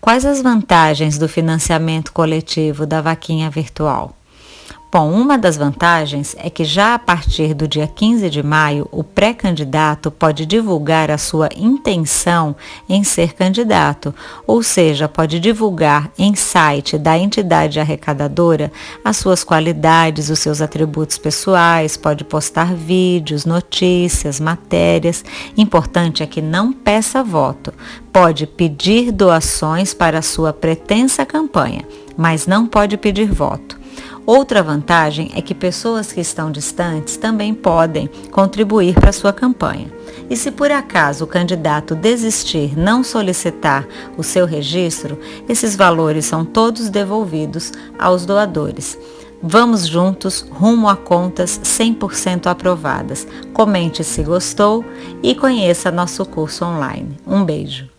Quais as vantagens do financiamento coletivo da vaquinha virtual? Bom, uma das vantagens é que já a partir do dia 15 de maio, o pré-candidato pode divulgar a sua intenção em ser candidato, ou seja, pode divulgar em site da entidade arrecadadora as suas qualidades, os seus atributos pessoais, pode postar vídeos, notícias, matérias. Importante é que não peça voto. Pode pedir doações para a sua pretensa campanha, mas não pode pedir voto. Outra vantagem é que pessoas que estão distantes também podem contribuir para sua campanha. E se por acaso o candidato desistir, não solicitar o seu registro, esses valores são todos devolvidos aos doadores. Vamos juntos rumo a contas 100% aprovadas. Comente se gostou e conheça nosso curso online. Um beijo.